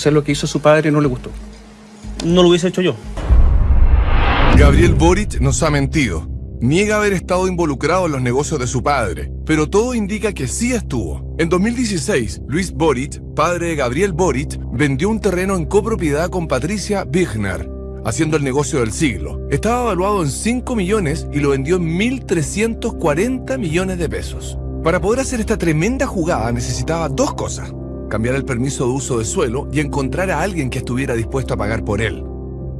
hacer lo que hizo su padre no le gustó. No lo hubiese hecho yo. Gabriel Boric nos ha mentido. Niega haber estado involucrado en los negocios de su padre, pero todo indica que sí estuvo. En 2016, Luis Boric, padre de Gabriel Boric, vendió un terreno en copropiedad con Patricia Wigner, haciendo el negocio del siglo. Estaba evaluado en 5 millones y lo vendió en 1.340 millones de pesos. Para poder hacer esta tremenda jugada necesitaba dos cosas. Cambiar el permiso de uso de suelo y encontrar a alguien que estuviera dispuesto a pagar por él.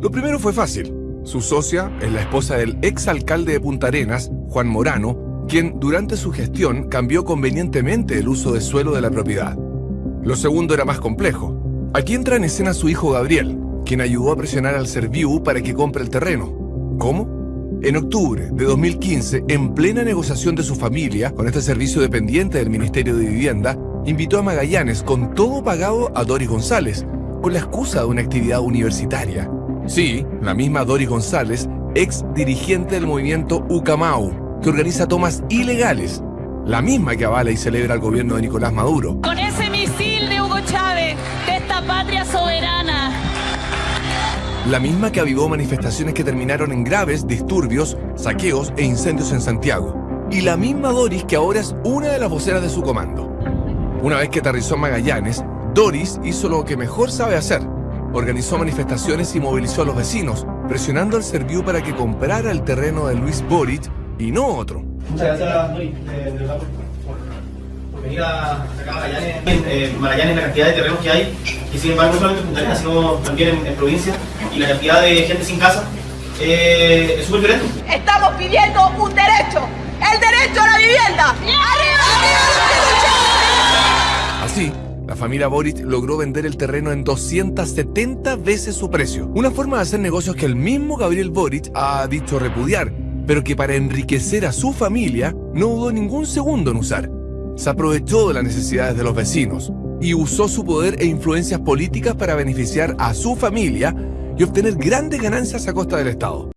Lo primero fue fácil. Su socia es la esposa del ex alcalde de Punta Arenas, Juan Morano, quien durante su gestión cambió convenientemente el uso de suelo de la propiedad. Lo segundo era más complejo. Aquí entra en escena su hijo Gabriel, quien ayudó a presionar al Serviu para que compre el terreno. ¿Cómo? En octubre de 2015, en plena negociación de su familia con este servicio dependiente del Ministerio de Vivienda, invitó a Magallanes con todo pagado a Doris González, con la excusa de una actividad universitaria. Sí, la misma Doris González, ex dirigente del movimiento Ucamau, que organiza tomas ilegales, la misma que avala y celebra el gobierno de Nicolás Maduro. Con ese misil de Hugo Chávez, de esta patria soberana, La misma que avivó manifestaciones que terminaron en graves disturbios, saqueos e incendios en Santiago. Y la misma Doris que ahora es una de las voceras de su comando. Una vez que aterrizó en Magallanes, Doris hizo lo que mejor sabe hacer. Organizó manifestaciones y movilizó a los vecinos, presionando al Serviu para que comprara el terreno de Luis Boric y no otro. Muchas gracias, Doris, de, de verdad, por, por- por venir a acá a Magallanes. En eh, Magallanes la cantidad de terrenos que hay, y sin embargo no solamente en Punta Arenas, sino también en, en provincia, y la cantidad de gente sin casa eh, es súper violento. Estamos pidiendo un derecho, el derecho a la vivienda. Familia Boric logró vender el terreno en 270 veces su precio. Una forma de hacer negocios que el mismo Gabriel Boric ha dicho repudiar, pero que para enriquecer a su familia no dudó ningún segundo en usar. Se aprovechó de las necesidades de los vecinos y usó su poder e influencias políticas para beneficiar a su familia y obtener grandes ganancias a costa del Estado.